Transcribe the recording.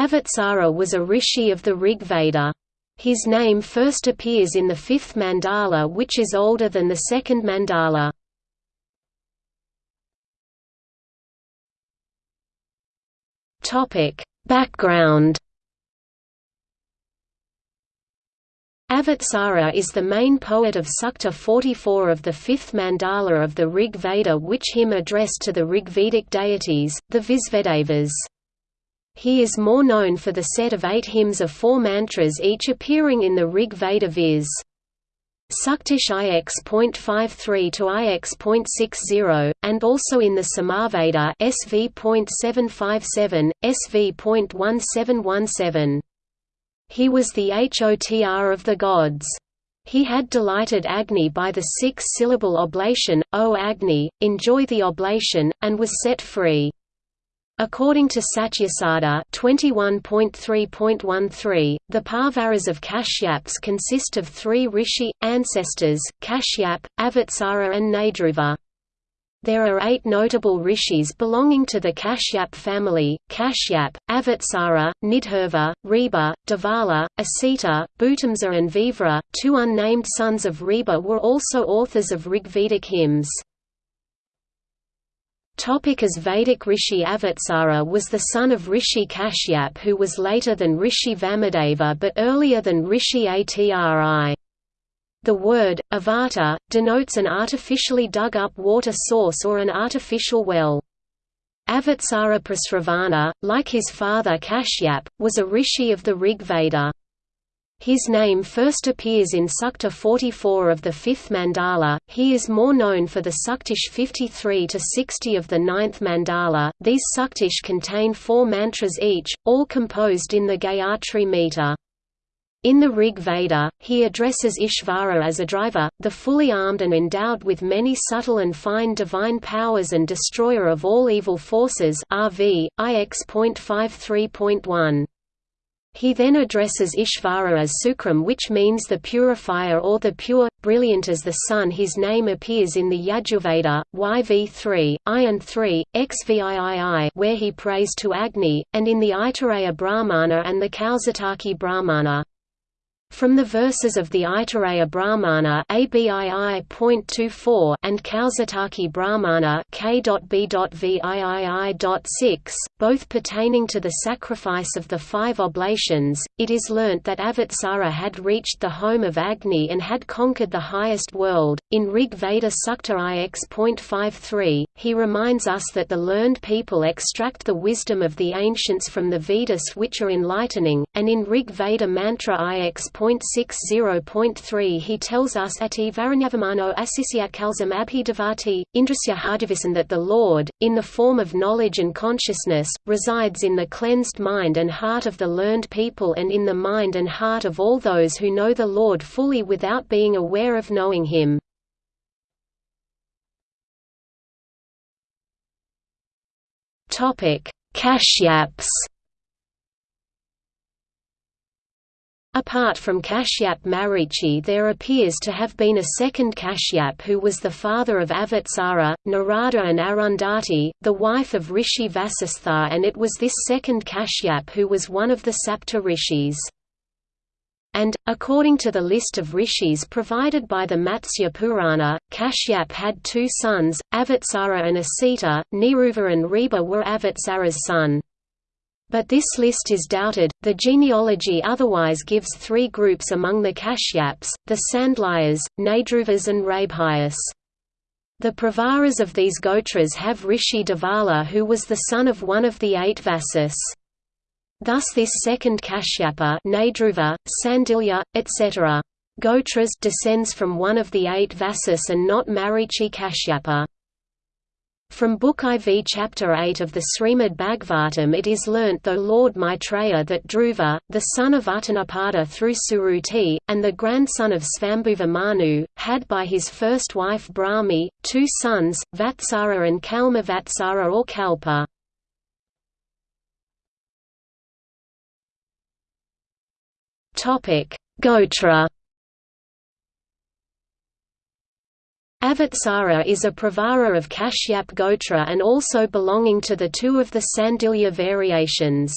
Avatsara was a rishi of the Rig Veda. His name first appears in the fifth mandala which is older than the second mandala. Background Avatsara is the main poet of Sukta 44 of the fifth mandala of the Rig Veda which hymn addressed to the Rigvedic deities, the Visvedevas. He is more known for the set of eight hymns of four mantras each appearing in the Rig Veda viz. Suktish IX.53 to IX.60, and also in the Samaveda SV.757, SV.1717. He was the Hotr of the gods. He had delighted Agni by the six-syllable oblation, O Agni, enjoy the oblation, and was set free. According to Satyasada 21.3.13, the Parvaras of Kashyaps consist of three rishi, ancestors, Kashyap, Avatsara and Nadruva. There are eight notable rishis belonging to the Kashyap family, Kashyap, Avatsara, Nidhurva, Reba, Devala, Asita, Bhutamsa and Vivra. Two unnamed sons of Reba were also authors of Rigvedic hymns. Topic as Vedic Rishi Avatsara was the son of Rishi Kashyap who was later than Rishi Vamadeva but earlier than Rishi Atri. The word, avata, denotes an artificially dug up water source or an artificial well. Avatsara Prasravana, like his father Kashyap, was a rishi of the Rig Veda. His name first appears in Sukta 44 of the fifth mandala. He is more known for the Suktish 53 to 60 of the ninth mandala. These Suktish contain four mantras each, all composed in the Gayatri meter. In the Rig Veda, he addresses Ishvara as a driver, the fully armed and endowed with many subtle and fine divine powers and destroyer of all evil forces RV, IX.53.1. He then addresses Ishvara as Sukram which means the purifier or the pure, brilliant as the sun his name appears in the Yajurveda, YV3, Ion 3, XVIII where he prays to Agni, and in the Aitareya Brahmana and the Kaushitaki Brahmana. From the verses of the Aitareya Brahmana and Kaushitaki Brahmana K.B.VIII.6, both pertaining to the sacrifice of the five oblations, it is learnt that Avatsara had reached the home of Agni and had conquered the highest world. In Rig Veda Sukta IX.53, he reminds us that the learned people extract the wisdom of the ancients from the Vedas which are enlightening, and in Rig Veda Mantra IX. 0.60.3 he tells us ati varanyavamano kalsam abhidavati, indrasya hardivisan that the Lord, in the form of knowledge and consciousness, resides in the cleansed mind and heart of the learned people and in the mind and heart of all those who know the Lord fully without being aware of knowing him. Kashyaps Apart from Kashyap Marichi there appears to have been a second Kashyap who was the father of Avatsara, Narada and Arundhati, the wife of Rishi Vasistha and it was this second Kashyap who was one of the Sapta rishis. And, according to the list of rishis provided by the Matsya Purana, Kashyap had two sons, Avatsara and Asita, Niruva and Reba were Avatsara's son. But this list is doubted. The genealogy otherwise gives three groups among the Kashyaps: the Sandilyas, Nadruvas, and Rabhyas. The Pravaras of these Gotras have Rishi Devala who was the son of one of the eight Vasus. Thus this second Kashyapa Nadruva, Sandilya, etc. Gotras descends from one of the eight Vasus and not Marichi Kashyapa. From Book IV Chapter 8 of the Srimad Bhagavatam it is learnt though Lord Maitreya that Dhruva, the son of Uttanapada through Suruti, and the grandson of Svambhuva Manu, had by his first wife Brahmi, two sons, Vatsara and Kalma Vatsara or Kalpa. Gotra Avatsara is a pravara of Kashyap Gotra and also belonging to the two of the Sandilya variations.